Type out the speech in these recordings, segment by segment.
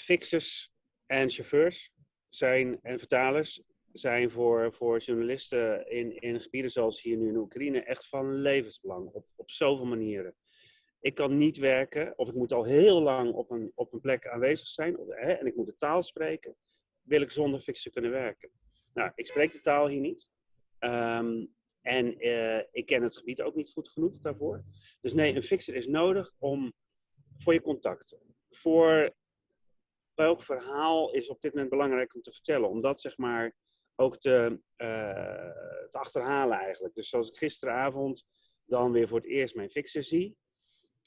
fixers en chauffeurs zijn, en vertalers zijn voor, voor journalisten in, in gebieden zoals hier nu in Oekraïne echt van levensbelang. Op, op zoveel manieren. Ik kan niet werken, of ik moet al heel lang op een, op een plek aanwezig zijn, of, hè, en ik moet de taal spreken, wil ik zonder fixer kunnen werken. Nou, ik spreek de taal hier niet. Ehm, en eh, ik ken het gebied ook niet goed genoeg daarvoor. Dus nee, een fixer is nodig om, voor je contacten. Voor welk verhaal is op dit moment belangrijk om te vertellen. Om dat zeg maar ook te, te achterhalen eigenlijk. Dus zoals ik gisteravond dan weer voor het eerst mijn fixer zie.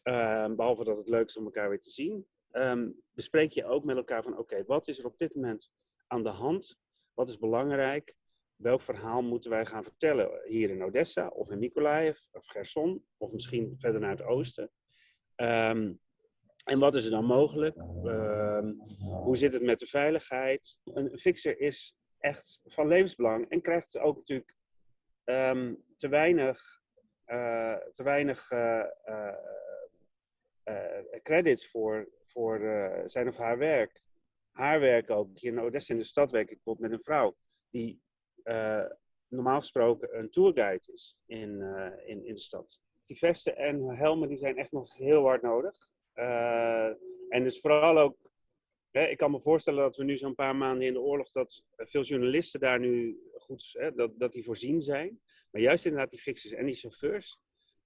Ehm, behalve dat het leuk is om elkaar weer te zien. Ehm, bespreek je ook met elkaar van oké, wat is er op dit moment aan de hand? Wat is belangrijk? Welk verhaal moeten wij gaan vertellen hier in Odessa of in Mykolaiv of Gerson of misschien verder naar het oosten? Um, en wat is er dan mogelijk? hoe zit het met de veiligheid? Een fixer is echt van levensbelang en krijgt ook natuurlijk te weinig, uh, te weinig uh, uh, credits voor, voor zijn of haar werk. Haar werk ook. Hier in Odessa in de stad werk ik bijvoorbeeld met een vrouw die normaal gesproken een tourguide is in, in, in de stad. Die vesten en helmen die zijn echt nog heel hard nodig. En dus vooral ook Hè, ik kan me voorstellen dat we nu zo'n paar maanden in de oorlog, dat veel journalisten daar nu goed, hè, dat, dat die voorzien zijn. Maar juist inderdaad die fixers en die chauffeurs,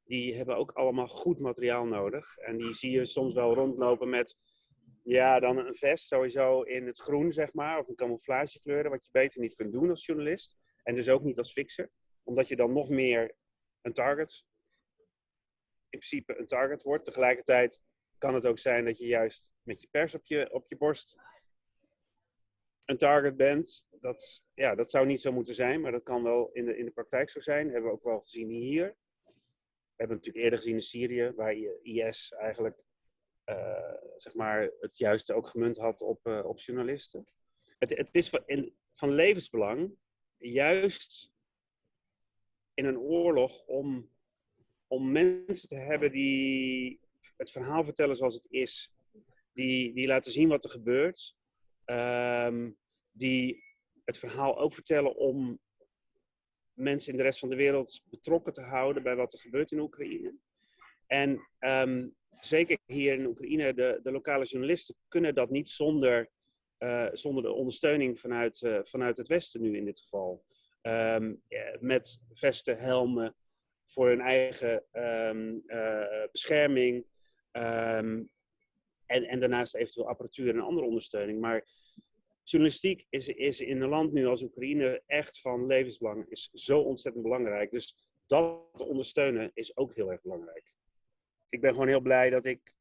die hebben ook allemaal goed materiaal nodig. En die zie je soms wel rondlopen met, ja, dan een vest sowieso in het groen, zeg maar, of een camouflagekleuren, wat je beter niet kunt doen als journalist. En dus ook niet als fixer, omdat je dan nog meer een target, in principe een target wordt. Tegelijkertijd kan het ook zijn dat je juist met je pers op je, op je borst een target bent. Dat, ja, dat zou niet zo moeten zijn, maar dat kan wel in de, in de praktijk zo zijn. Dat hebben we ook wel gezien hier. We hebben het natuurlijk eerder gezien in Syrië, waar IS eigenlijk uh, zeg maar het juiste ook gemunt had op, uh, op journalisten. Het, het is van, van levensbelang, juist in een oorlog, om, om mensen te hebben die het verhaal vertellen zoals het is. Die, die laten zien wat er gebeurt. Um, die het verhaal ook vertellen om mensen in de rest van de wereld betrokken te houden bij wat er gebeurt in Oekraïne. En um, zeker hier in Oekraïne, de, de lokale journalisten kunnen dat niet zonder, uh, zonder de ondersteuning vanuit, uh, vanuit het Westen nu in dit geval. Um, met vesten, helmen voor hun eigen um, uh, bescherming. Um, en, en daarnaast eventueel apparatuur en andere ondersteuning. Maar journalistiek is, is in een land nu als Oekraïne echt van levensbelang, is zo ontzettend belangrijk. Dus dat ondersteunen is ook heel erg belangrijk. Ik ben gewoon heel blij dat ik,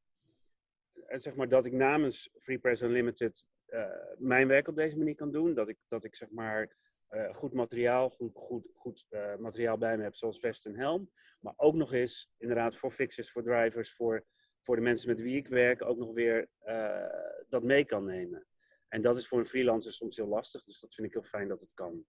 eh, zeg maar, dat ik namens Free Press Unlimited uh, mijn werk op deze manier kan doen. Dat ik, dat ik zeg maar, uh, goed materiaal, goed, goed, goed uh, materiaal bij me heb, zoals vest en helm. Maar ook nog eens, inderdaad, voor fixers, voor drivers, voor voor de mensen met wie ik werk ook nog weer uh, dat mee kan nemen. En dat is voor een freelancer soms heel lastig, dus dat vind ik heel fijn dat het kan.